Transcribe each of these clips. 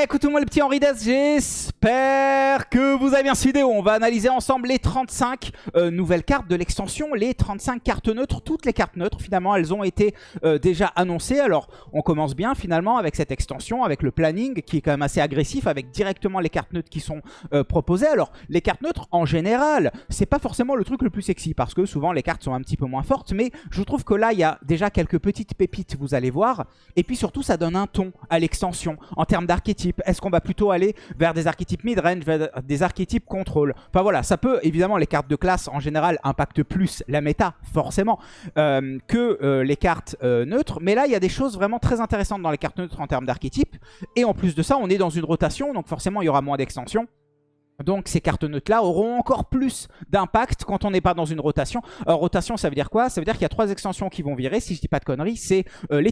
Yeah, écoutez-moi le petit Henri Dess, j'espère que vous avez bien cette vidéo. On va analyser ensemble les 35 euh, nouvelles cartes de l'extension, les 35 cartes neutres, toutes les cartes neutres. Finalement, elles ont été euh, déjà annoncées. Alors, on commence bien finalement avec cette extension, avec le planning qui est quand même assez agressif, avec directement les cartes neutres qui sont euh, proposées. Alors, les cartes neutres, en général, c'est pas forcément le truc le plus sexy, parce que souvent les cartes sont un petit peu moins fortes, mais je trouve que là, il y a déjà quelques petites pépites, vous allez voir. Et puis surtout, ça donne un ton à l'extension en termes d'archétypes. Est-ce qu'on va plutôt aller vers des archétypes des archétypes contrôle Enfin voilà, ça peut, évidemment, les cartes de classe en général impactent plus la méta, forcément, euh, que euh, les cartes euh, neutres. Mais là, il y a des choses vraiment très intéressantes dans les cartes neutres en termes d'archétypes. Et en plus de ça, on est dans une rotation, donc forcément, il y aura moins d'extensions. Donc ces cartes neutres-là auront encore plus d'impact quand on n'est pas dans une rotation. Alors rotation, ça veut dire quoi? Ça veut dire qu'il y a trois extensions qui vont virer, si je dis pas de conneries. C'est euh,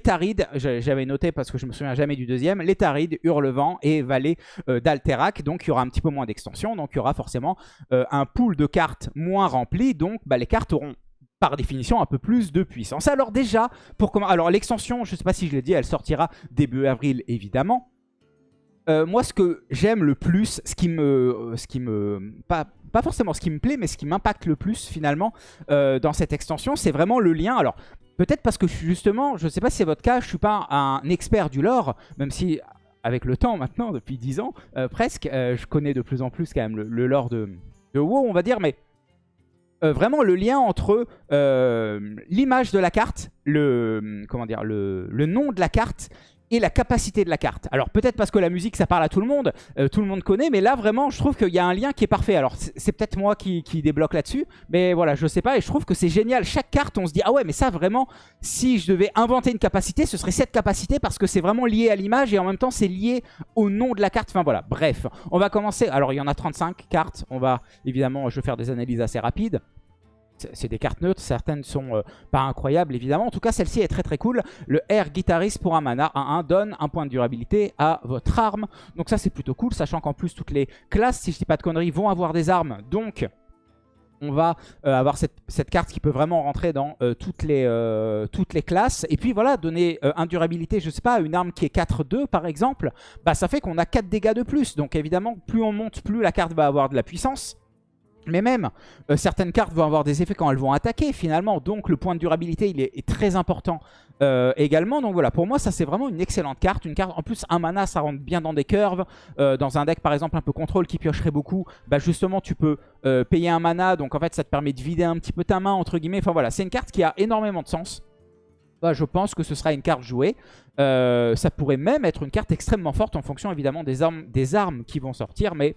j'avais noté parce que je me souviens jamais du deuxième, l'Étaride, Hurlevent et Vallée euh, d'Alterac. Donc il y aura un petit peu moins d'extensions, donc il y aura forcément euh, un pool de cartes moins rempli. Donc bah, les cartes auront par définition un peu plus de puissance. Alors déjà, pour comment Alors l'extension, je sais pas si je l'ai dit, elle sortira début avril évidemment. Euh, moi, ce que j'aime le plus, ce qui me... Euh, ce qui me pas, pas forcément ce qui me plaît, mais ce qui m'impacte le plus finalement euh, dans cette extension, c'est vraiment le lien. Alors, peut-être parce que justement, je ne sais pas si c'est votre cas, je suis pas un expert du lore, même si avec le temps maintenant, depuis 10 ans presque, je connais de plus en plus quand même le, lore de, de WoW, on va dire, mais vraiment le lien entre l'image de la carte, le, comment dire, le, le, nom de la carte et la capacité de la carte. Alors peut-être parce que la musique ça parle à tout le monde, euh, tout le monde connaît, mais là vraiment je trouve qu'il y a un lien qui est parfait. Alors c'est peut-être moi qui, débloque là-dessus, mais voilà je sais pas et je trouve que c'est génial. Chaque carte on se dit ah ouais mais ça vraiment si je devais inventer une capacité ce serait cette capacité parce que c'est vraiment lié à l'image et en même temps c'est lié au nom de la carte. Enfin voilà bref on va commencer. Alors il y en a 35 cartes, on va évidemment je vais faire des analyses assez rapides c'est des cartes neutres, certaines sont euh, pas incroyables évidemment. En tout cas, celle-ci est très très cool. Le Air Guitariste pour un mana 1-1 donne un point de durabilité à votre arme. Donc ça c'est plutôt cool, sachant qu'en plus toutes les classes, si je dis pas de conneries, vont avoir des armes. Donc on va euh, avoir cette, carte qui peut vraiment rentrer dans euh, toutes, les, classes. Et puis voilà, donner un durabilité, je sais pas, une arme qui est 4-2 par exemple, bah ça fait qu'on a 4 dégâts de plus. Donc évidemment, plus on monte, plus la carte va avoir de la puissance. Mais même, euh, certaines cartes vont avoir des effets quand elles vont attaquer finalement. Donc le point de durabilité, il est, très important euh, également. Donc voilà, pour moi, ça c'est vraiment une excellente carte. Une carte, en plus, un mana, ça rentre bien dans des curves. Euh, dans un deck, par exemple, un peu contrôle qui piocherait beaucoup, bah justement, tu peux payer un mana. Donc en fait, ça te permet de vider un petit peu ta main, entre guillemets. Enfin voilà, c'est une carte qui a énormément de sens. Bah, je pense que ce sera une carte jouée. ça pourrait même être une carte extrêmement forte en fonction évidemment des armes, des armes qui vont sortir. Mais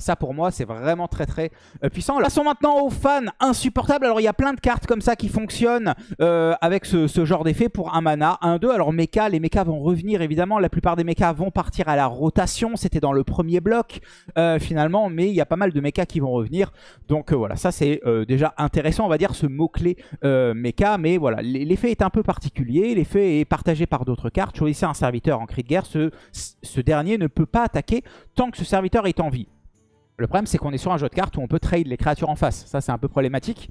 ça pour moi c'est vraiment très très euh, puissant. Passons maintenant aux fans insupportables. Alors il y a plein de cartes comme ça qui fonctionnent euh, avec ce, genre d'effet pour un mana. 1-2. Alors mecha, les mechas vont revenir évidemment. La plupart des mechas vont partir à la rotation. C'était dans le premier bloc euh, finalement. Mais il y a pas mal de mechas qui vont revenir. Donc voilà, ça c'est déjà intéressant on va dire ce mot-clé mecha. Mais voilà, l'effet est un peu particulier. L'effet est partagé par d'autres cartes. Choisissez un serviteur en cri de guerre. Ce, ce dernier ne peut pas attaquer tant que ce serviteur est en vie. Le problème, c'est qu'on est sur un jeu de cartes où on peut trade les créatures en face. Ça, c'est un peu problématique.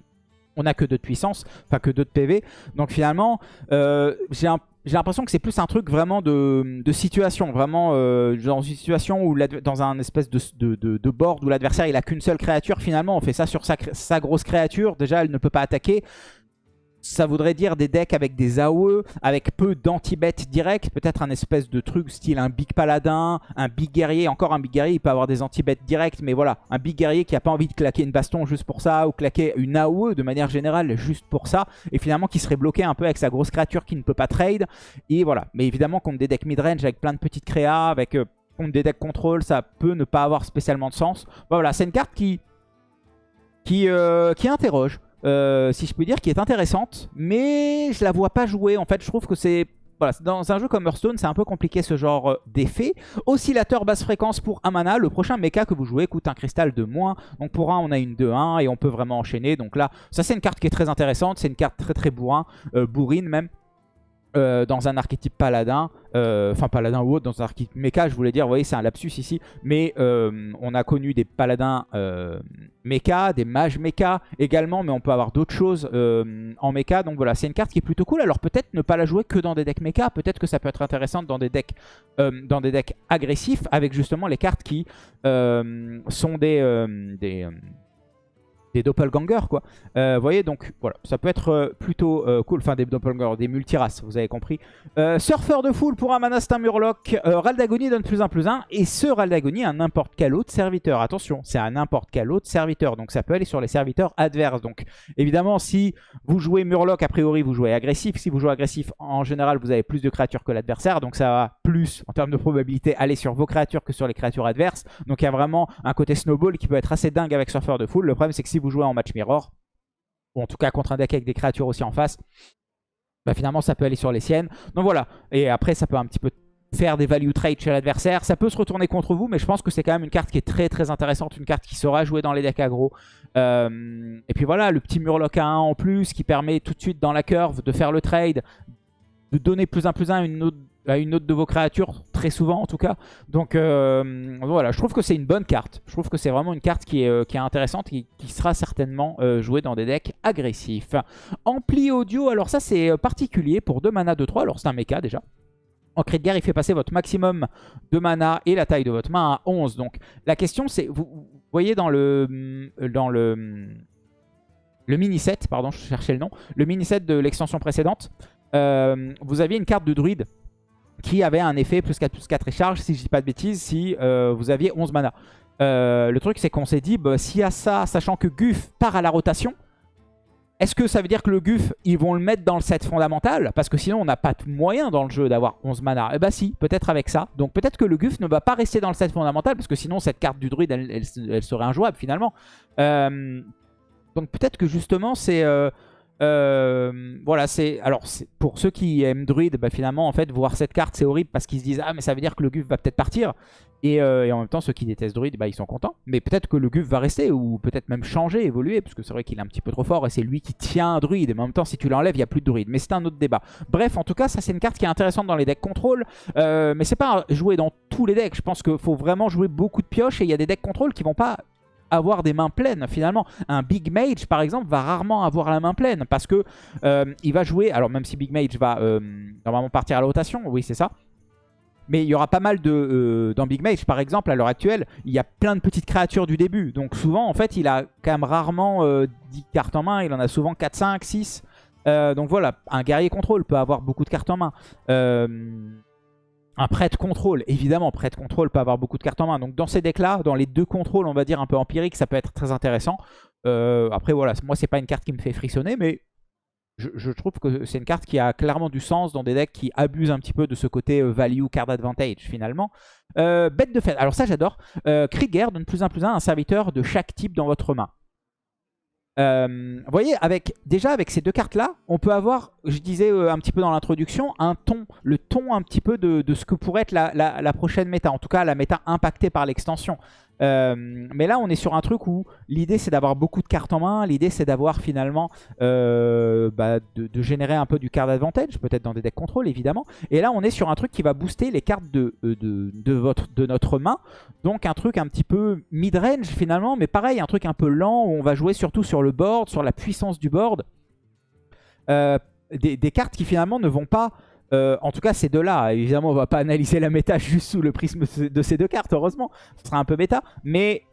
On n'a que 2 de puissance, enfin que 2 de PV. Donc finalement, euh, j'ai l'impression que c'est plus un truc vraiment de, situation. Vraiment euh, dans une situation où dans un espèce de, board où l'adversaire il a qu'une seule créature. Finalement, on fait ça sur sa grosse créature. Déjà, elle ne peut pas attaquer ça voudrait dire des decks avec des AOE, avec peu d'anti-bet direct, peut-être un espèce de truc style un big paladin, un big guerrier, encore un big guerrier, il peut avoir des anti-bet direct, mais voilà, un big guerrier qui a pas envie de claquer une baston juste pour ça, ou claquer une AOE de manière générale juste pour ça, et finalement qui serait bloqué un peu avec sa grosse créature qui ne peut pas trade, et voilà. Mais évidemment contre des decks mid-range avec plein de petites créas, avec euh, contre des decks contrôle, ça peut ne pas avoir spécialement de sens. Voilà, c'est une carte qui, qui, euh, qui interroge. Euh, si je peux dire, qui est intéressante, mais je la vois pas jouer. En fait, je trouve que c'est... Dans un jeu comme Hearthstone, c'est un peu compliqué ce genre euh, d'effet. Oscillateur basse fréquence pour un mana. Le prochain mecha que vous jouez coûte un cristal de moins. Donc pour un, on a une 2-1 et on peut vraiment enchaîner. Donc là, ça c'est une carte qui est très intéressante. C'est une carte très très bourrin, euh, bourrine même. Euh, dans un archétype paladin, euh, enfin paladin ou autre, dans un archétype mecha, je voulais dire, vous voyez, c'est un lapsus ici, mais euh, on a connu des paladins mecha, des mages mecha également, mais on peut avoir d'autres choses en mecha, donc voilà, c'est une carte qui est plutôt cool, alors peut-être ne pas la jouer que dans des decks mecha, peut-être que ça peut être intéressant dans des decks, dans des decks agressifs, avec justement les cartes qui sont des... des des doppelgangers quoi. Euh, vous voyez donc voilà, ça peut être euh, plutôt euh, cool, enfin des doppelgangers, des multiraces, vous avez compris. surfeur de foule pour un mana c'est un murloc, Raldagoni donne plus 1 plus 1 et ce Raldagoni a n'importe quel autre serviteur. Attention, c'est un n'importe quel autre serviteur, donc ça peut aller sur les serviteurs adverses. Donc évidemment si vous jouez murloc a priori vous jouez agressif, si vous jouez agressif en général vous avez plus de créatures que l'adversaire, donc ça va plus en termes de probabilité aller sur vos créatures que sur les créatures adverses. Donc il y a vraiment un côté snowball qui peut être assez dingue avec surfeur de foule. Le problème c'est que si vous jouez en match mirror, ou en tout cas contre un deck avec des créatures aussi en face, bah finalement ça peut aller sur les siennes. Donc voilà, et après ça peut un petit peu faire des value trades chez l'adversaire. Ça peut se retourner contre vous, mais je pense que c'est quand même une carte qui est très très intéressante, une carte qui sera jouée dans les decks aggro. Euh, et puis voilà, le petit Murloc à 1 en plus qui permet tout de suite dans la curve de faire le trade, de donner plus un plus un une autre à une autre de vos créatures, très souvent en tout cas. Donc euh, voilà, je trouve que c'est une bonne carte. Je trouve que c'est vraiment une carte qui est, euh, intéressante et qui sera certainement euh, jouée dans des decks agressifs. Ampli audio, alors ça c'est particulier pour 2 mana de 3, alors c'est un mecha déjà. En cri de guerre, il fait passer votre maximum de mana et la taille de votre main à 11. Donc la question c'est, vous, voyez dans le, le, le mini set, pardon je cherchais le nom, le mini set de l'extension précédente, vous aviez une carte de druide qui avait un effet plus 4 plus 4 et charge, si je dis pas de bêtises, si euh, vous aviez 11 mana. Euh, le truc, c'est qu'on s'est dit, bah, s'il y a ça, sachant que Guf part à la rotation, est-ce que ça veut dire que le Guf, ils vont le mettre dans le set fondamental? Parce que sinon, on n'a pas de moyen dans le jeu d'avoir 11 mana. Eh bah si, peut-être avec ça. Donc peut-être que le Guf ne va pas rester dans le set fondamental, parce que sinon, cette carte du druide, elle, serait injouable finalement. Euh, donc peut-être que justement, c'est... Euh, voilà, c'est alors pour ceux qui aiment Druid, bah, finalement en fait voir cette carte c'est horrible parce qu'ils se disent ah mais ça veut dire que le Guf va peut-être partir. Et, euh, en même temps ceux qui détestent Druid bah, ils sont contents. Mais peut-être que le Guf va rester ou peut-être même changer, évoluer parce que c'est vrai qu'il est un petit peu trop fort et c'est lui qui tient un Druid. Mais en même temps si tu l'enlèves il n'y a plus de Druid. Mais c'est un autre débat. Bref en tout cas ça c'est une carte qui est intéressante dans les decks contrôle. Euh, mais c'est pas jouer dans tous les decks. Je pense qu'il faut vraiment jouer beaucoup de pioches et il y a des decks contrôle qui vont pas avoir des mains pleines finalement. Un Big Mage par exemple va rarement avoir la main pleine parce que euh, il va jouer, alors même si Big Mage va euh, normalement partir à la rotation, oui c'est ça, mais il y aura pas mal de... Euh, dans Big Mage, par exemple, à l'heure actuelle, il y a plein de petites créatures du début. Donc souvent, en fait, il a quand même rarement 10 cartes en main. Il en a souvent 4, 5, 6. donc voilà, un guerrier contrôle peut avoir beaucoup de cartes en main. Un prêt de contrôle, évidemment, prêt de contrôle peut avoir beaucoup de cartes en main. Donc dans ces decks-là, dans les deux contrôles, on va dire un peu empiriques, ça peut être très intéressant. Euh, après voilà, moi c'est pas une carte qui me fait frissonner, mais je, trouve que c'est une carte qui a clairement du sens dans des decks qui abusent un petit peu de ce côté euh, value card advantage finalement. Euh, bête de fête, alors ça j'adore. Krieger donne plus un plus un un serviteur de chaque type dans votre main. Euh, vous voyez, avec, déjà avec ces deux cartes-là, on peut avoir, je disais euh, un petit peu dans l'introduction, un ton, le ton un petit peu de, ce que pourrait être la, la, prochaine méta. En tout cas, la méta impactée par l'extension. Euh, mais là, on est sur un truc où l'idée, c'est d'avoir beaucoup de cartes en main. L'idée, c'est d'avoir finalement euh, bah, de, générer un peu du card advantage, peut-être dans des decks contrôle, évidemment. Et là, on est sur un truc qui va booster les cartes de, euh, de, notre main. Donc, un truc un petit peu mid-range, finalement. Mais pareil, un truc un peu lent où on va jouer surtout sur le board, sur la puissance du board. des, cartes qui, finalement, ne vont pas... Euh, en tout cas, ces deux-là, évidemment, on va pas analyser la méta juste sous le prisme de ces deux cartes, heureusement. Ce sera un peu méta. Mais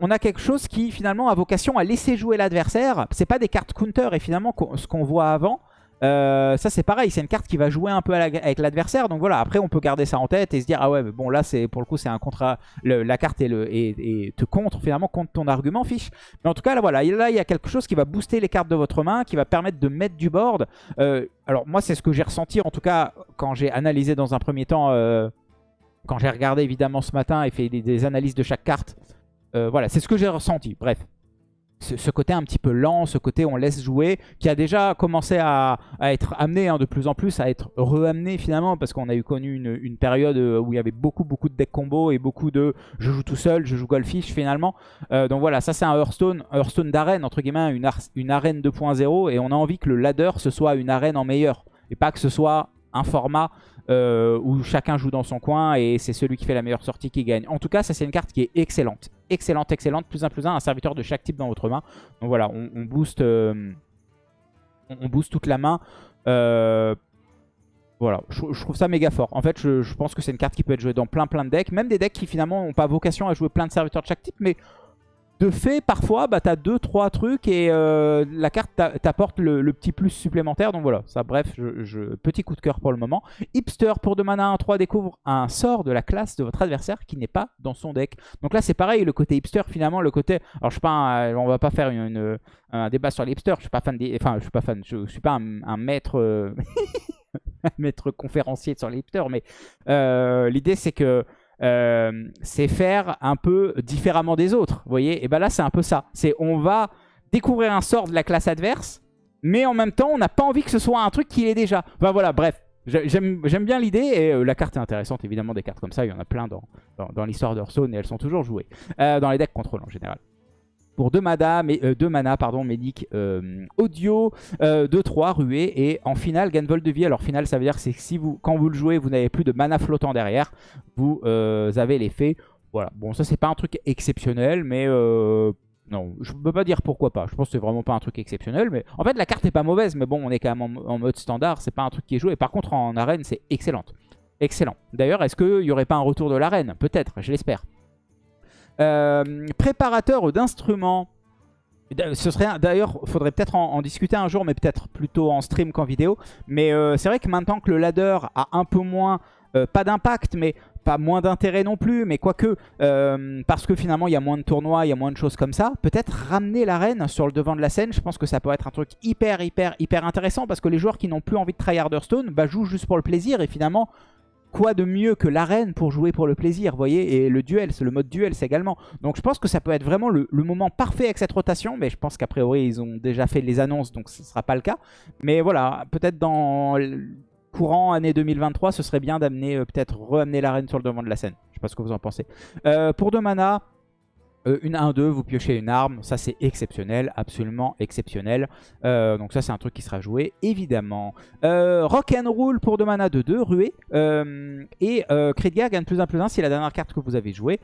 on, a quelque chose qui, finalement, a vocation à laisser jouer l'adversaire. C'est pas des cartes counter. Et finalement, ce qu'on voit avant, euh, ça c'est pareil, c'est une carte qui va jouer un peu avec l'adversaire. Donc voilà, après on peut garder ça en tête et se dire ah ouais, mais bon là c'est pour le coup c'est un contrat. la carte est le, et, te contre finalement contre ton argument fiche. Mais en tout cas là voilà, là il y a quelque chose qui va booster les cartes de votre main, qui va permettre de mettre du board. Euh, alors moi c'est ce que j'ai ressenti en tout cas quand j'ai analysé dans un premier temps, euh, quand j'ai regardé évidemment ce matin et fait des analyses de chaque carte. voilà, c'est ce que j'ai ressenti. Bref, ce, côté un petit peu lent, ce côté on laisse jouer, qui a déjà commencé à, être amené hein, de plus en plus, à être re-amené finalement, parce qu'on a eu connu une, période euh, où il y avait beaucoup beaucoup de deck combo et beaucoup de je joue tout seul, je joue Goldfish finalement. Euh, donc voilà, ça c'est un Hearthstone, Hearthstone d'arène, entre guillemets, une, une arène 2.0, et on a envie que le ladder ce soit une arène en meilleur, et pas que ce soit un format euh, où chacun joue dans son coin et c'est celui qui fait la meilleure sortie qui gagne. En tout cas, ça c'est une carte qui est excellente. Excellente, excellente. Plus un plus un, un serviteur de chaque type dans votre main. Donc voilà, on, booste, euh, booste toute la main. Euh, voilà, je, trouve ça méga fort. En fait, je, je pense que c'est une carte qui peut être jouée dans plein plein de decks. Même des decks qui finalement n'ont pas vocation à jouer plein de serviteurs de chaque type. Mais de fait, parfois, bah, tu as 2-3 trucs et euh, la carte t'apporte le, petit plus supplémentaire. Donc voilà, ça bref, je, petit coup de cœur pour le moment. Hipster, pour 2 mana 1-3, découvre un sort de la classe de votre adversaire qui n'est pas dans son deck. Donc là, c'est pareil, le côté hipster, finalement, le côté... Alors, je suis pas on va pas faire une, un débat sur les hipsters, je suis pas fan des... Enfin, je suis pas fan, je, suis pas un, maître... Euh, un maître conférencier sur les hipsters, mais euh, l'idée, c'est que euh, c'est faire un peu différemment des autres. Vous voyez? Et bien là, c'est un peu ça. C'est on va découvrir un sort de la classe adverse, mais en même temps, on n'a pas envie que ce soit un truc qui est déjà. Enfin voilà, bref. J'aime bien l'idée et euh, la carte est intéressante. Évidemment, des cartes comme ça, il y en a plein dans, dans, l'histoire d'Hearthstone et elles sont toujours jouées. Euh, dans les decks contrôle en général pour 2 mana, euh, deux mana pardon, Médic euh, Audio, 2-3 euh, ruée et en finale Ganvol de vie. Alors finale ça veut dire que si vous, quand vous le jouez vous n'avez plus de mana flottant derrière, vous avez l'effet. Voilà, bon ça c'est pas un truc exceptionnel mais non, je peux pas dire pourquoi pas. Je pense que c'est vraiment pas un truc exceptionnel. Mais en fait la carte est pas mauvaise mais bon on est quand même en, mode standard, c'est pas un truc qui est joué. Par contre en arène c'est excellente. Excellent. D'ailleurs est-ce qu'il y aurait pas un retour de l'arène? Peut-être, je l'espère. Euh, préparateur d'instruments. Ce serait d'ailleurs, faudrait peut-être en, discuter un jour, mais peut-être plutôt en stream qu'en vidéo. Mais euh, c'est vrai que maintenant que le ladder a un peu moins, euh, pas d'impact, mais pas moins d'intérêt non plus, mais quoique, parce que finalement il y a moins de tournois, il y a moins de choses comme ça, peut-être ramener l'arène sur le devant de la scène, je pense que ça peut être un truc hyper, hyper, hyper intéressant, parce que les joueurs qui n'ont plus envie de tryhard Hearthstone, bah, jouent juste pour le plaisir, et finalement, quoi de mieux que l'arène pour jouer pour le plaisir, voyez Et le duel, c'est le mode duel, c'est également. Donc je pense que ça peut être vraiment le, moment parfait avec cette rotation, mais je pense qu'a priori, ils ont déjà fait les annonces, donc ce ne sera pas le cas. Mais voilà, peut-être dans courant année 2023, ce serait bien d'amener, euh, peut-être re-amener l'arène sur le devant de la scène. Je sais pas ce que vous en pensez. Euh, pour deux mana, euh, une 1-2, vous piochez une arme. Ça, c'est exceptionnel, absolument exceptionnel. Euh, donc ça, c'est un truc qui sera joué, évidemment. Euh, rock and Roll pour 2 mana de 2, ruée. et Guerre gagne plus 1 plus 1 si la dernière carte que vous avez jouée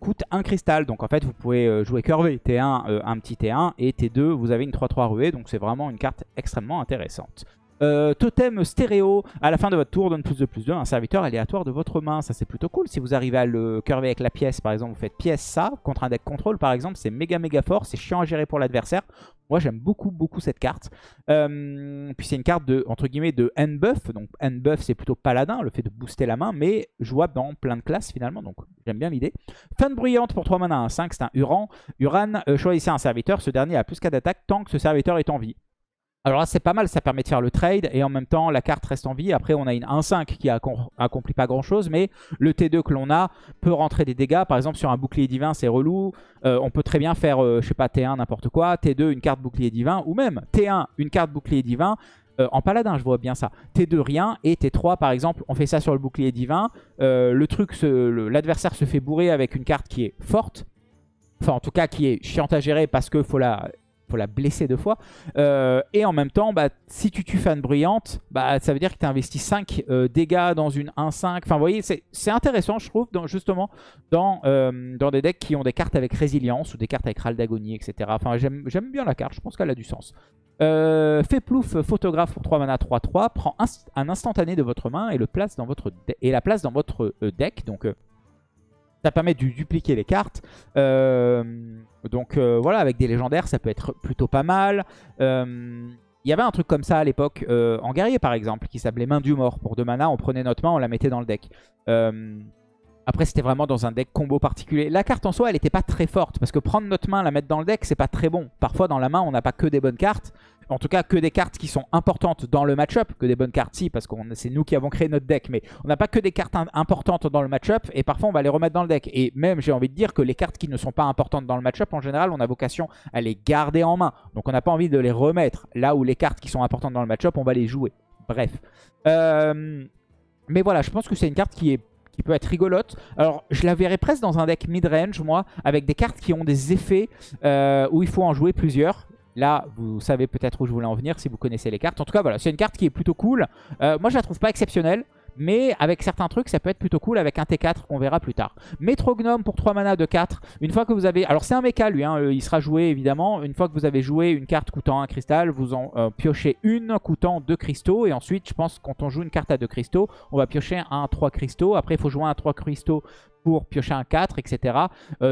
coûte un cristal. Donc en fait, vous pouvez jouer curvé. T1, un petit T1. Et T2, vous avez une 3-3 ruée. Donc c'est vraiment une carte extrêmement intéressante. Euh, totem stéréo, à la fin de votre tour, donne plus de plus de un serviteur aléatoire de votre main. Ça, c'est plutôt cool. Si vous arrivez à le curver avec la pièce, par exemple, vous faites pièce ça. Contre un deck contrôle, par exemple, c'est méga méga fort. C'est chiant à gérer pour l'adversaire. Moi, j'aime beaucoup beaucoup cette carte. Euh, puis c'est une carte de, entre guillemets, de end buff. Donc end buff, c'est plutôt paladin, le fait de booster la main, mais jouable dans plein de classes finalement. Donc j'aime bien l'idée. Fin bruyante pour 3 mana, 1 5, c'est un Uran. Uran, euh, choisissez un serviteur. Ce dernier a plus qu'à d'attaque tant que ce serviteur est en vie. Alors là, c'est pas mal, ça permet de faire le trade et en même temps, la carte reste en vie. Après, on a une 1-5 qui accomplit pas grand-chose, mais le T2 que l'on a peut rentrer des dégâts. Par exemple, sur un bouclier divin, c'est relou. Euh, on peut très bien faire, euh, je sais pas, T1, n'importe quoi, T2, une carte bouclier divin, ou même T1, une carte bouclier divin. Euh, en paladin, je vois bien ça. T2, rien. Et T3, par exemple, on fait ça sur le bouclier divin. le truc, l'adversaire se fait bourrer avec une carte qui est forte. Enfin, en tout cas, qui est chiante à gérer parce qu'il faut la faut la blesser deux fois. Euh, et en même temps, bah, si tu tues fan bruyante, bah, ça veut dire que tu as investi 5 euh, dégâts dans une 1-5. Enfin, vous voyez, c'est intéressant, je trouve, justement, dans, euh, dans des decks qui ont des cartes avec résilience ou des cartes avec râle d'agonie, etc. Enfin, j'aime bien la carte, je pense qu'elle a du sens. fait plouf, photographe pour 3 mana 3-3, prend un, instantané de votre main et, le place dans votre et la place dans votre deck. Donc, ça permet de dupliquer les cartes. Euh, donc euh, voilà, avec des légendaires, ça peut être plutôt pas mal. Euh, il y avait un truc comme ça à l'époque, en guerrier par exemple, qui s'appelait Main du Mort. Pour deux mana, on prenait notre main, on la mettait dans le deck. après, c'était vraiment dans un deck combo particulier. La carte en soi, elle n'était pas très forte, parce que prendre notre main, la mettre dans le deck, c'est pas très bon. Parfois, dans la main, on n'a pas que des bonnes cartes en tout cas que des cartes qui sont importantes dans le match-up, que des bonnes cartes si, parce que c'est nous qui avons créé notre deck, mais on n'a pas que des cartes importantes dans le match-up, et parfois on va les remettre dans le deck. Et même, j'ai envie de dire que les cartes qui ne sont pas importantes dans le match-up, en général, on a vocation à les garder en main. Donc on n'a pas envie de les remettre. Là où les cartes qui sont importantes dans le match-up, on va les jouer. Bref. Euh, mais voilà, je pense que c'est une carte qui peut être rigolote. Alors, je la verrais presque dans un deck mid-range, moi, avec des cartes qui ont des effets euh, où il faut en jouer plusieurs Là, vous savez peut-être où je voulais en venir si vous connaissez les cartes. En tout cas, voilà, c'est une carte qui est plutôt cool. Euh, moi, je la trouve pas exceptionnelle. Mais avec certains trucs, ça peut être plutôt cool avec un T4 qu'on verra plus tard. Métrognome pour 3 mana de 4. Une fois que vous avez... Alors c'est un mecha lui, hein, euh, il sera joué évidemment. Une fois que vous avez joué une carte coûtant un cristal, vous en euh, piochez une coûtant 2 cristaux. Et ensuite, je pense quand on joue une carte à 2 cristaux, on va piocher un 3 cristaux. Après, il faut jouer un 3 cristaux pour piocher un 4, etc.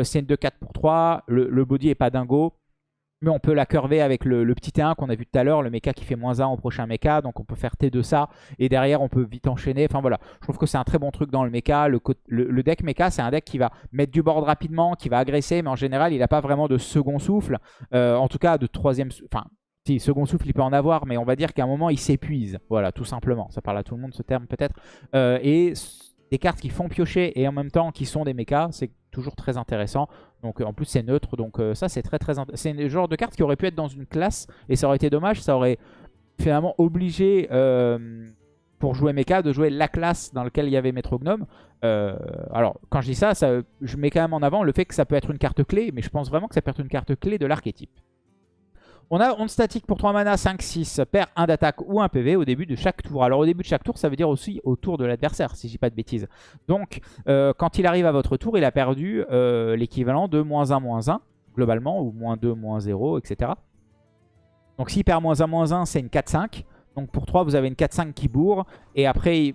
C'est une 2-4 pour 3. Le, le body est pas dingo. Mais on peut la curver avec le, petit T1 qu'on a vu tout à l'heure, le mecha qui fait moins 1 au prochain mecha. Donc on peut faire T de ça. Et derrière, on peut vite enchaîner. Enfin voilà, je trouve que c'est un très bon truc dans le mecha. Le, deck mecha, c'est un deck qui va mettre du board rapidement, qui va agresser. Mais en général, il n'a pas vraiment de second souffle. Euh, en tout cas, de troisième... Enfin, si, second souffle, il peut en avoir. Mais on va dire qu'à un moment, il s'épuise. Voilà, tout simplement. Ça parle à tout le monde, ce terme, peut-être. Euh, et des cartes qui font piocher et en même temps qui sont des mechas, c'est toujours très intéressant. Donc en plus c'est neutre, donc euh, ça c'est très très C'est le genre de carte qui aurait pu être dans une classe et ça aurait été dommage, ça aurait finalement obligé euh, pour jouer mecha de jouer la classe dans laquelle il y avait Metrognome. Euh, alors quand je dis ça, ça, je mets quand même en avant le fait que ça peut être une carte clé, mais je pense vraiment que ça peut être une carte clé de l'archétype. On a onde statique pour 3 mana, 5-6, perd un d'attaque ou un PV au début de chaque tour. Alors au début de chaque tour, ça veut dire aussi au tour de l'adversaire, si je dis pas de bêtises. Donc euh, quand il arrive à votre tour, il a perdu euh, l'équivalent de moins 1, moins 1, globalement, ou moins 2, moins 0, etc. Donc s'il perd moins 1, moins 1, c'est une 4-5. Donc pour 3, vous avez une 4-5 qui bourre. Et après,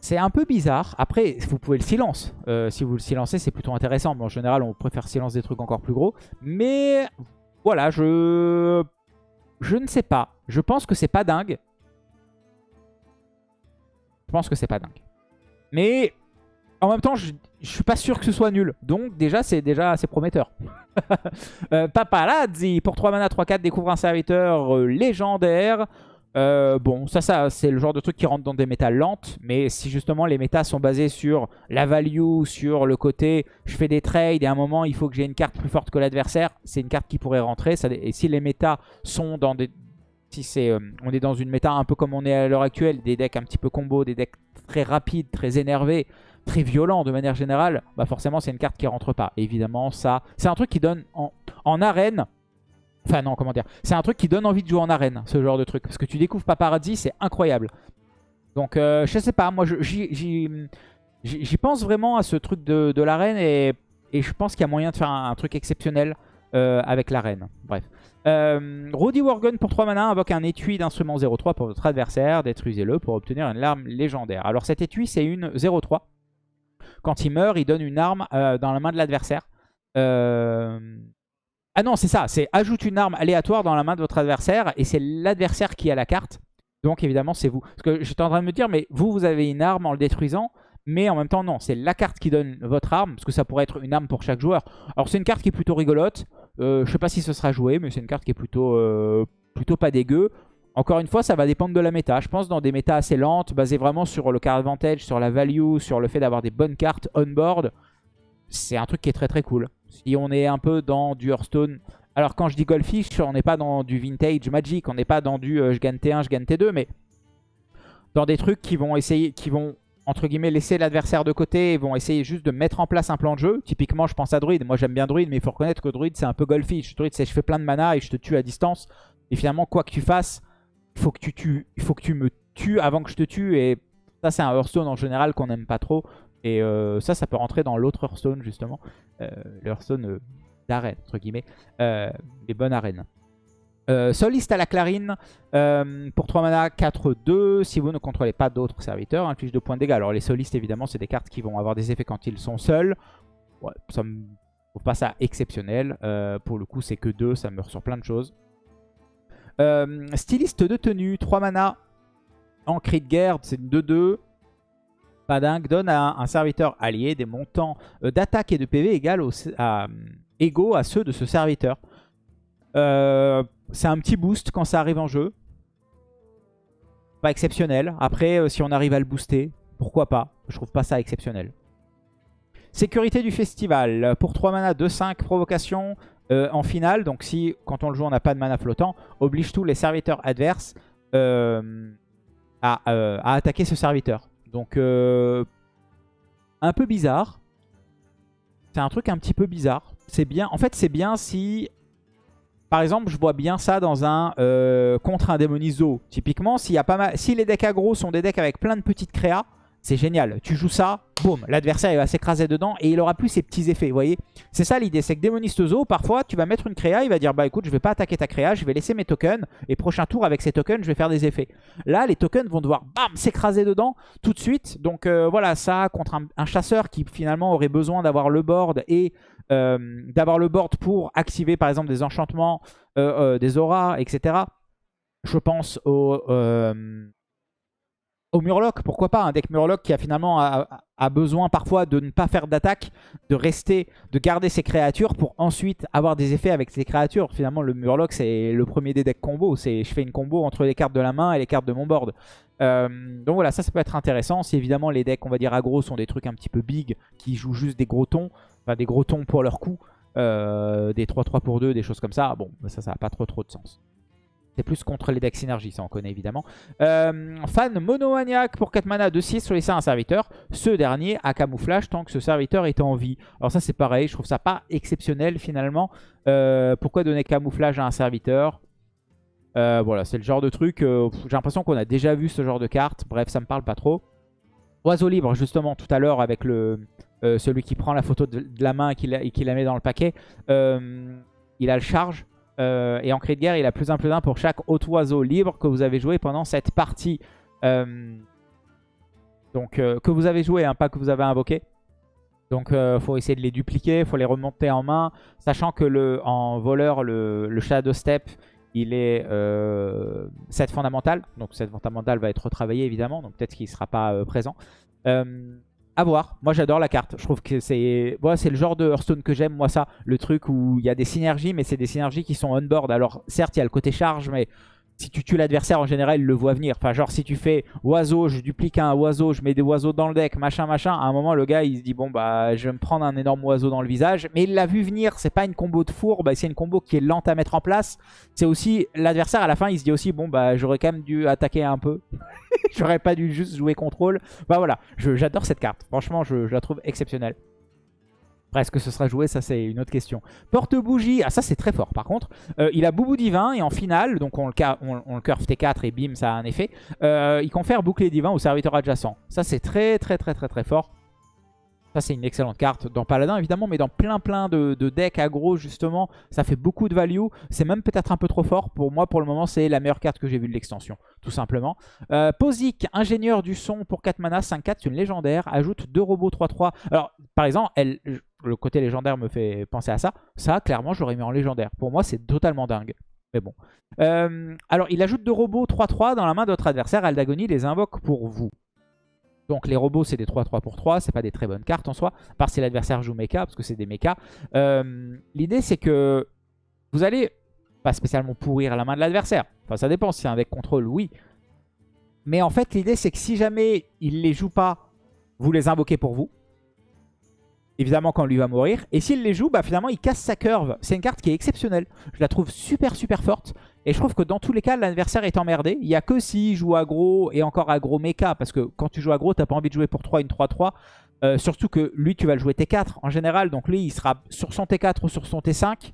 c'est un peu bizarre. Après, vous pouvez le silence. Euh, si vous le silencez, c'est plutôt intéressant. Mais en général, on préfère silence des trucs encore plus gros. Mais voilà, je... Je ne sais pas. Je pense que c'est pas dingue. Je pense que c'est pas dingue. Mais en même temps, je, je suis pas sûr que ce soit nul. Donc déjà, c'est déjà assez prometteur. euh, Paparazzi, pour 3 mana, 3-4, découvre un serviteur euh, légendaire. Euh, bon, ça, ça c'est le genre de truc qui rentre dans des méta lentes. Mais si justement les méta sont basés sur la value, sur le côté je fais des trades et à un moment il faut que j'ai une carte plus forte que l'adversaire, c'est une carte qui pourrait rentrer. et si les méta sont dans des... Si c'est, euh, on est dans une méta un peu comme on est à l'heure actuelle, des decks un petit peu combo, des decks très rapides, très énervés, très violents de manière générale, bah forcément c'est une carte qui rentre pas. évidemment, ça, c'est un truc qui donne en arène Enfin non, comment dire. C'est un truc qui donne envie de jouer en arène, ce genre de truc. Parce que tu découvres Paparazzi, c'est incroyable. Donc euh, je sais pas, moi j'y pense vraiment à ce truc de, l'arène et, je pense qu'il y a moyen de faire un, truc exceptionnel euh, avec l'arène. Bref. Euh, Rudy Worgen pour 3 mana invoque un étui d'instrument 0-3 pour votre adversaire. Détruisez-le pour obtenir une larme légendaire. Alors cet étui c'est une 0-3. Quand il meurt, il donne une arme euh, dans la main de l'adversaire. Euh, ah non, c'est ça. C'est ajoute une arme aléatoire dans la main de votre adversaire et c'est l'adversaire qui a la carte. Donc évidemment, c'est vous. Parce que j'étais en train de me dire, mais vous, vous avez une arme en le détruisant. Mais en même temps, non. C'est la carte qui donne votre arme. Parce que ça pourrait être une arme pour chaque joueur. Alors c'est une carte qui est plutôt rigolote. Euh, je sais pas si ce sera joué, mais c'est une carte qui est plutôt, euh, pas dégueu. Encore une fois, ça va dépendre de la méta. Je pense dans des méta assez lentes, basées vraiment sur le card advantage, sur la value, sur le fait d'avoir des bonnes cartes on-board. C'est un truc qui est très très cool. Si on est un peu dans du Hearthstone... Alors quand je dis Goldfish, on n'est pas dans du Vintage Magic, on n'est pas dans du euh, je gagne T1, je gagne T2, mais dans des trucs qui vont essayer, qui vont entre guillemets laisser l'adversaire de côté et vont essayer juste de mettre en place un plan de jeu. Typiquement, je pense à Druid. Moi, j'aime bien Druid, mais il faut reconnaître que Druid, c'est un peu Goldfish. Druid, c'est je fais plein de mana et je te tue à distance. Et finalement, quoi que tu fasses, il faut que tu tues, faut que tu me tues avant que je te tue. Et ça, c'est un Hearthstone en général qu'on n'aime pas trop. Et euh, ça, ça peut rentrer dans l'autre Hearthstone, justement. Euh, le Hearthstone euh, d'arène, entre guillemets. les bonnes arènes. Soliste à la clarine, pour 3 mana, 4-2, si vous ne contrôlez pas d'autres serviteurs, inflige de points de dégâts. Alors les solistes, évidemment, c'est des cartes qui vont avoir des effets quand ils sont seuls. Ouais, ça me trouve pas ça exceptionnel. pour le coup, c'est que 2, ça meurt sur plein de choses. styliste de tenue, 3 mana, en cri de guerre, c'est une 2-2 pas dingue, donne à un, serviteur allié des montants euh, d'attaque et de PV égaux à ceux de ce serviteur. Euh, c'est un petit boost quand ça arrive en jeu. Pas exceptionnel. Après, euh, si on arrive à le booster, pourquoi pas? Je trouve pas ça exceptionnel. Sécurité du festival. Pour 3 mana, 2-5 provocation en finale. Donc si, quand on le joue, on n'a pas de mana flottant, oblige tous les serviteurs adverses à attaquer ce serviteur. Donc, euh, un peu bizarre. C'est un truc un petit peu bizarre. C'est bien. En fait, c'est bien si par exemple, je vois bien ça dans un euh, contre un démonizo. Typiquement, si les decks aggro sont des decks avec plein de petites créas, c'est génial. Tu joues ça, boum, l'adversaire va s'écraser dedans et il aura plus ses petits effets, vous voyez C'est ça l'idée, c'est que Démoniste Zo, parfois, tu vas mettre une créa, il va dire, bah écoute, je vais pas attaquer ta créa, je vais laisser mes tokens, et prochain tour, avec ces tokens, je vais faire des effets. Là, les tokens vont devoir, bam, s'écraser dedans tout de suite. Donc euh, voilà, ça, contre un, chasseur qui finalement aurait besoin d'avoir le board et euh, d'avoir le board pour activer, par exemple, des enchantements, euh, des auras, etc. Je pense au au Murloc, pourquoi pas Un deck Murloc qui a finalement besoin parfois de ne pas faire d'attaque, de rester, de garder ses créatures pour ensuite avoir des effets avec ses créatures. Finalement, le Murloc, c'est le premier des decks combo. C'est je fais une combo entre les cartes de la main et les cartes de mon board. Euh, donc voilà, ça, ça peut être intéressant. Si évidemment les decks, on va dire aggro, sont des trucs un petit peu big, qui jouent juste des gros tons, enfin des gros tons pour leur coup, euh, des 3-3 pour 2, des choses comme ça, bon, ça, ça n'a pas trop trop de sens. C'est plus contre les decks synergie, ça on connaît évidemment. Euh, fan monomaniaque pour 4 mana de 6 sur les un serviteur. Ce dernier a camouflage tant que ce serviteur est en vie. Alors ça c'est pareil, je trouve ça pas exceptionnel finalement. Euh, pourquoi donner camouflage à un serviteur? Euh, Voilà, c'est le genre de truc, j'ai l'impression qu'on a déjà vu ce genre de carte. Bref, ça me parle pas trop. Oiseau libre justement tout à l'heure avec celui qui prend la photo de, la main et qui la, met dans le paquet. il a le charge. Euh, et en cri de guerre, il a plus un plus un pour chaque autre oiseau libre que vous avez joué pendant cette partie. Euh, donc euh, que vous avez joué, hein, pas que vous avez invoqué. Donc il faut essayer de les dupliquer, il faut les remonter en main. Sachant que le, en voleur, le, Shadow Step, il est 7 fondamental. Donc 7 fondamental va être retravaillé évidemment. Donc peut-être qu'il ne sera pas présent. À voir. Moi, j'adore la carte. Je trouve que c'est c'est le genre de Hearthstone que j'aime. Moi, ça, le truc où il y a des synergies, mais c'est des synergies qui sont on-board. Alors, certes, il y a le côté charge, mais si tu tues l'adversaire, en général, il le voit venir. Enfin, genre, si tu fais oiseau, je duplique un oiseau, je mets des oiseaux dans le deck, machin, machin. À un moment, le gars, il se dit, bon, bah, je vais me prendre un énorme oiseau dans le visage. Mais il l'a vu venir. C'est pas une combo de four. Bah, c'est une combo qui est lente à mettre en place. C'est aussi, l'adversaire, à la fin, il se dit aussi, bon, bah, j'aurais quand même dû attaquer un peu. j'aurais pas dû juste jouer contrôle. Bah, voilà. J'adore cette carte. Franchement, je la trouve exceptionnelle. Après, est-ce que ce sera joué Ça, c'est une autre question. Porte-bougie. Ah, ça, c'est très fort. Par contre, euh, il a Boubou Divin. Et en finale, donc on le, curve T4 et bim, ça a un effet. Euh, il confère Bouclier Divin au serviteur adjacent. Ça, c'est très, très, très, très, très fort. Ça, c'est une excellente carte dans Paladin, évidemment, mais dans plein plein de, decks aggro, justement, ça fait beaucoup de value. C'est même peut-être un peu trop fort. Pour moi, pour le moment, c'est la meilleure carte que j'ai vue de l'extension, tout simplement. Euh, Posic, ingénieur du son pour 4 mana, 5-4, c'est une légendaire. Ajoute 2 robots 3-3. Alors, par exemple, le côté légendaire me fait penser à ça. Ça, clairement, je l'aurais mis en légendaire. Pour moi, c'est totalement dingue. Mais bon. Euh, alors, il ajoute deux robots 3-3 dans la main de votre adversaire. Aldagonie les invoque pour vous. Donc les robots c'est des 3-3 pour 3, c'est pas des très bonnes cartes en soi, à part si l'adversaire joue mecha, parce que c'est des mechas. Euh, l'idée c'est que vous allez pas spécialement pourrir la main de l'adversaire. Enfin ça dépend, si c'est un deck contrôle, oui. Mais en fait l'idée c'est que si jamais il les joue pas, vous les invoquez pour vous évidemment quand lui va mourir. Et s'il les joue, bah finalement il casse sa curve. C'est une carte qui est exceptionnelle. Je la trouve super super forte. Et je trouve que dans tous les cas, l'adversaire est emmerdé. Il n'y a que s'il joue aggro et encore aggro mecha. Parce que quand tu joues aggro, t'as pas envie de jouer pour 3 une 3-3. Euh, surtout que lui, tu vas le jouer T4 en général. Donc lui, il sera sur son T4 ou sur son T5.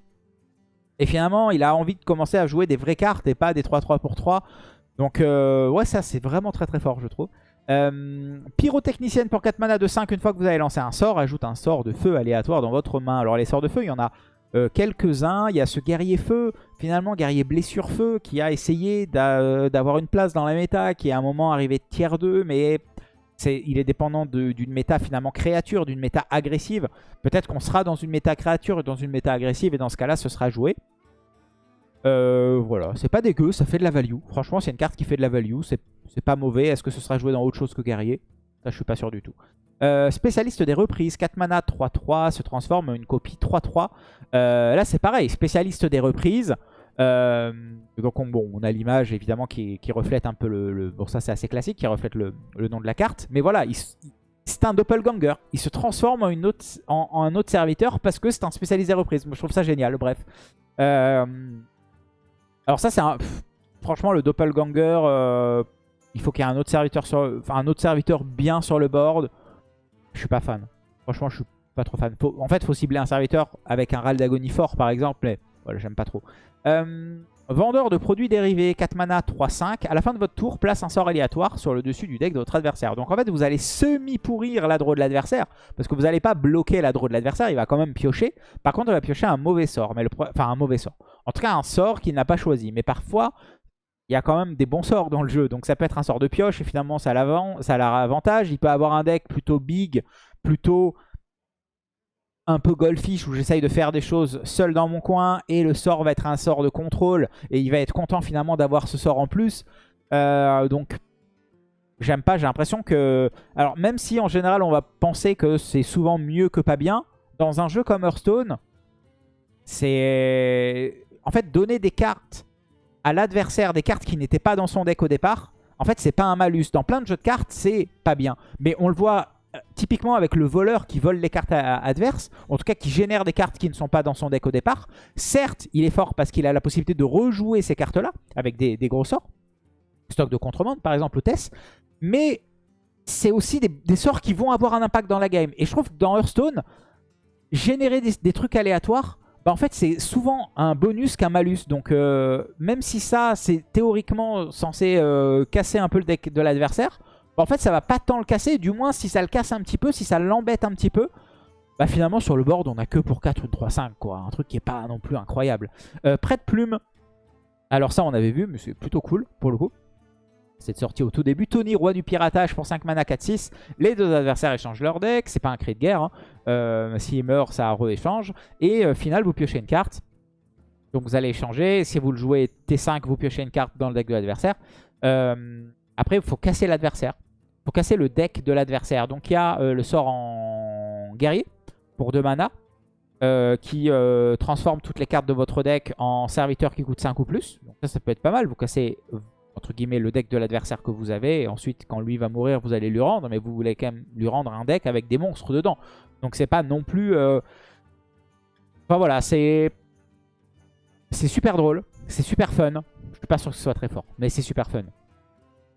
Et finalement, il a envie de commencer à jouer des vraies cartes et pas des 3-3 pour 3. Donc euh, ouais, ça c'est vraiment très très fort, je trouve. Euh, pyrotechnicienne pour 4 mana de 5, une fois que vous avez lancé un sort, ajoute un sort de feu aléatoire dans votre main. Alors les sorts de feu, il y en a euh, quelques-uns. Il y a ce guerrier feu, finalement guerrier blessure feu, qui a essayé d'avoir une place dans la méta, qui est à un moment arrivé tiers 2, mais il est dépendant d'une méta finalement créature, d'une méta agressive. Peut-être qu'on sera dans une méta créature dans une méta agressive, et dans ce cas-là, ce sera joué. Euh, voilà, c'est pas dégueu, ça fait de la value. Franchement, c'est une carte qui fait de la value, c'est pas mauvais. Est-ce que ce sera joué dans autre chose que guerrier? Ça, je suis pas sûr du tout. Euh, spécialiste des reprises, 4 mana, 3-3, se transforme en une copie 3-3. Euh, là, c'est pareil, spécialiste des reprises. Donc, on, bon, on a l'image, évidemment, qui, reflète un peu le... bon, ça, c'est assez classique, qui reflète le, nom de la carte. Mais voilà, c'est un doppelganger. Il se transforme en, un autre serviteur parce que c'est un spécialiste des reprises. Moi, je trouve ça génial, bref. Euh... Alors ça, c'est un... franchement, le doppelganger, euh, il faut qu'il y ait un autre serviteur sur, enfin, un autre serviteur bien sur le board. Je suis pas fan. Franchement, je suis pas trop fan. en fait, il faut cibler un serviteur avec un râle d'agonie fort, par exemple. Mais Voilà, j'aime pas trop. Euh, vendeur de produits dérivés, 4 mana, 3-5. À la fin de votre tour, place un sort aléatoire sur le dessus du deck de votre adversaire. Donc en fait, vous allez semi-pourrir la draw de l'adversaire. Parce que vous n'allez pas bloquer la draw de l'adversaire, il va quand même piocher. Par contre, il va piocher un mauvais sort. Mais Enfin, un mauvais sort. En tout cas, un sort qu'il n'a pas choisi. Mais parfois, il y a quand même des bons sorts dans le jeu. Donc ça peut être un sort de pioche et finalement ça a l'avantage. Il peut avoir un deck plutôt big, plutôt un peu golfish où j'essaye de faire des choses seul dans mon coin et le sort va être un sort de contrôle et il va être content finalement d'avoir ce sort en plus. Euh, donc j'aime pas, j'ai l'impression que... Alors même si en général on va penser que c'est souvent mieux que pas bien, dans un jeu comme Hearthstone, c'est... En fait donner des cartes à l'adversaire, des cartes qui n'étaient pas dans son deck au départ, en fait c'est pas un malus. Dans plein de jeux de cartes c'est pas bien. Mais on le voit typiquement avec le voleur qui vole les cartes adverses, en tout cas qui génère des cartes qui ne sont pas dans son deck au départ, certes, il est fort parce qu'il a la possibilité de rejouer ces cartes-là avec des, gros sorts, stock de contrebande par exemple ou Tess, mais c'est aussi des, sorts qui vont avoir un impact dans la game. Et je trouve que dans Hearthstone, générer des, trucs aléatoires, bah en fait c'est souvent un bonus qu'un malus. Donc euh, même si ça c'est théoriquement censé euh, casser un peu le deck de l'adversaire, en fait, ça va pas tant le casser. Du moins, si ça le casse un petit peu, si ça l'embête un petit peu, bah finalement, sur le board, on a que pour 4 ou 3-5, quoi. Un truc qui est pas non plus incroyable. Euh, prête plume. Alors ça, on avait vu, mais c'est plutôt cool, pour le coup. C'est sorti au tout début. Tony, roi du piratage pour 5 mana 4-6. Les deux adversaires échangent leur deck. C'est pas un cri de guerre. Hein. Euh, S'il meurt, ça re-échange. Et euh, final, vous piochez une carte. Donc vous allez échanger. Si vous le jouez T5, vous piochez une carte dans le deck de l'adversaire. Euh, après, il faut casser l'adversaire pour casser le deck de l'adversaire. Donc il y a euh, le sort en guerrier pour 2 mana. Euh, qui euh, transforme toutes les cartes de votre deck en serviteurs qui coûtent 5 ou plus. Ça, ça peut être pas mal. Vous cassez, entre guillemets, le deck de l'adversaire que vous avez. Ensuite, quand lui va mourir, vous allez lui rendre. Mais vous voulez quand même lui rendre un deck avec des monstres dedans. Donc c'est pas non plus... Enfin voilà, c'est... C'est super drôle. C'est super fun. Je suis pas sûr que ce soit très fort. Mais c'est super fun.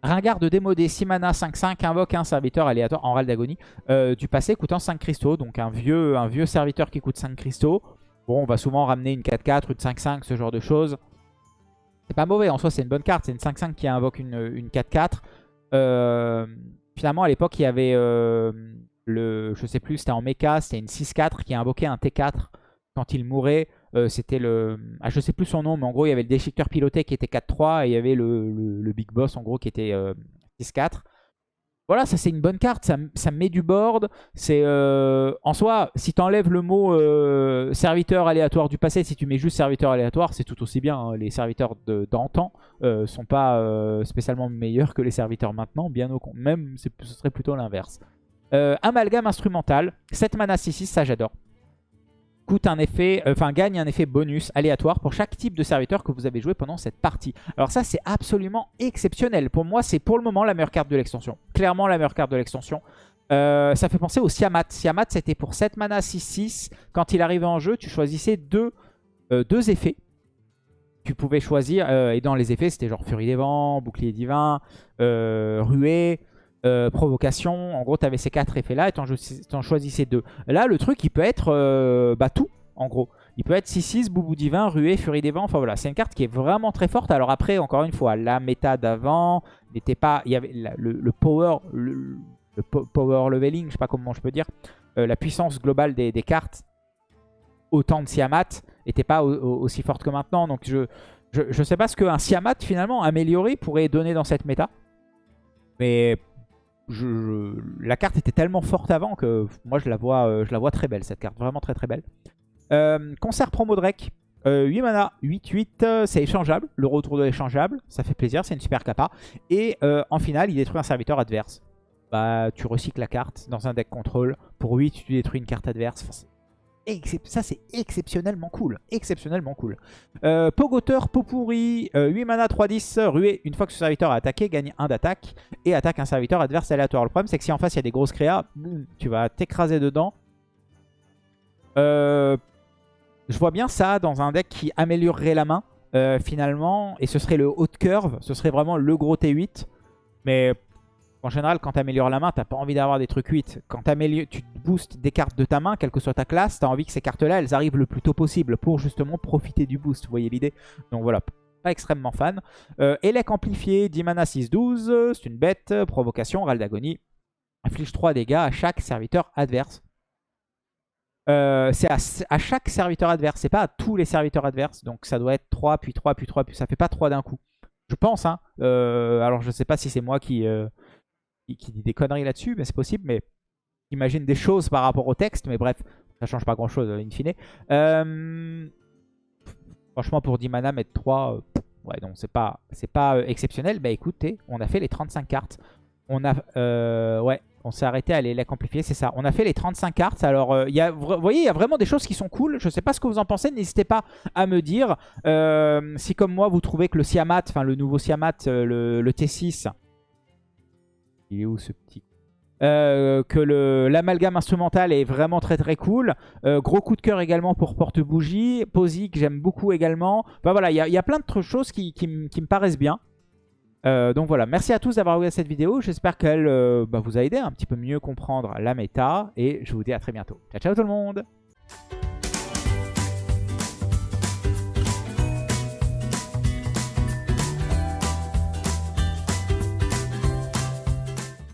Ringard de démodé, 6 mana, 5-5, invoque un serviteur aléatoire en râle d'agonie euh, du passé coûtant 5 cristaux. Donc un vieux, un vieux serviteur qui coûte 5 cristaux. Bon, on va souvent ramener une 4-4, une 5-5, ce genre de choses. C'est pas mauvais, en soi c'est une bonne carte. C'est une 5-5 qui invoque une 4-4. Euh, finalement, à l'époque, il y avait euh, le, je sais plus, c'était en mecha, c'était une 6-4 qui invoquait un T4 quand il mourait. Euh, c'était le... Ah, je sais plus son nom, mais en gros, il y avait le déchiqueteur piloté qui était 4-3 et il y avait le, Big Boss, en gros, qui était 6-4. Euh, voilà, ça c'est une bonne carte, ça, ça met du board. C'est euh, En soi, si tu enlèves le mot serviteur aléatoire du passé, si tu mets juste serviteur aléatoire, c'est tout aussi bien. Hein. Les serviteurs d'antan ne sont pas spécialement meilleurs que les serviteurs maintenant, bien au contraire. Même, ce serait plutôt l'inverse. amalgame instrumental, 7 mana 6-6, ça j'adore un effet, euh, enfin gagne un effet bonus aléatoire pour chaque type de serviteur que vous avez joué pendant cette partie. Alors ça c'est absolument exceptionnel. Pour moi c'est pour le moment la meilleure carte de l'extension. Clairement la meilleure carte de l'extension. Euh, ça fait penser au Siamat. Siamat c'était pour 7 mana 6-6. Quand il arrivait en jeu tu choisissais deux, euh, deux effets. Tu pouvais choisir, et dans les effets c'était genre Furie des Vents, Bouclier Divin, Ruée, euh, provocation. En gros, tu ces quatre effets-là et tu en, choisissais deux. Là, le truc, il peut être euh, bah, tout, en gros. Il peut être 6-6, Boubou Divin, Ruée, Furie des Vents. Enfin voilà, c'est une carte qui est vraiment très forte. Alors après, encore une fois, la méta d'avant n'était pas... Il avait le, power... Le, power leveling, je sais pas comment je peux dire. Euh, la puissance globale des, cartes autant de Siamat n'était pas aussi forte que maintenant. Donc je, je, je sais pas ce qu'un Siamat finalement amélioré pourrait donner dans cette méta. Mais la carte était tellement forte avant que moi je la vois, euh, je la vois très belle cette carte, vraiment très très belle. Euh, concert promo Drake, 8 euh, mana, 8-8, c'est échangeable, le retour de l'échangeable, ça fait plaisir, c'est une super capa. Et en finale, il détruit un serviteur adverse. Bah, tu recycles la carte dans un deck contrôle. Pour 8, tu détruis une carte adverse ça c'est exceptionnellement cool. Exceptionnellement cool. Euh, Pogoteur, Popourri, 8 euh, mana, 3-10, ruée. Une fois que ce serviteur a attaqué, gagne 1 d'attaque. Et attaque un serviteur adverse aléatoire. Le problème c'est que si en face il y a des grosses créas, tu vas t'écraser dedans. Euh, je vois bien ça dans un deck qui améliorerait la main finalement. Et ce serait le haut de curve. Ce serait vraiment le gros T8. Mais En général, quand tu améliores la main, t'as pas envie d'avoir des trucs 8. Quand tu boostes des cartes de ta main, quelle que soit ta classe, tu as envie que ces cartes-là, elles arrivent le plus tôt possible pour justement profiter du boost. Vous voyez l'idée Donc voilà, pas extrêmement fan. Euh, Elec amplifié, 10 mana 6-12, c'est une bête, provocation, râle d'agonie. Inflige 3 dégâts à chaque serviteur adverse. Euh, c'est à, chaque serviteur adverse, c'est pas à tous les serviteurs adverses. Donc ça doit être 3, puis 3, puis 3, puis ça fait pas 3 d'un coup. Je pense, hein. Euh, alors je sais pas si c'est moi qui, euh, qui, dit des conneries là-dessus, mais c'est possible, mais imagine des choses par rapport au texte, mais bref, ça change pas grand-chose in fine. Euh, franchement, pour 10 mana, mettre 3, euh, ouais, donc c'est pas, pas euh, exceptionnel. Bah écoutez, on a fait les 35 cartes. On a, ouais, on s'est arrêté à les amplifier, c'est ça. On a fait les 35 cartes. Alors, il y a, vous voyez, il y a vraiment des choses qui sont cool. Je sais pas ce que vous en pensez. N'hésitez pas à me dire si, comme moi, vous trouvez que le Siamat, enfin le nouveau Siamat, le T6, il est où ce petit euh, que l'amalgame instrumental est vraiment très très cool. Euh, gros coup de cœur également pour Porte-Bougie. Posy que j'aime beaucoup également. Enfin voilà, il y, a plein de choses qui, me paraissent bien. Euh, donc voilà, merci à tous d'avoir regardé cette vidéo. J'espère qu'elle bah, vous a aidé un petit peu mieux comprendre la méta. Et je vous dis à très bientôt. Ciao ciao tout le monde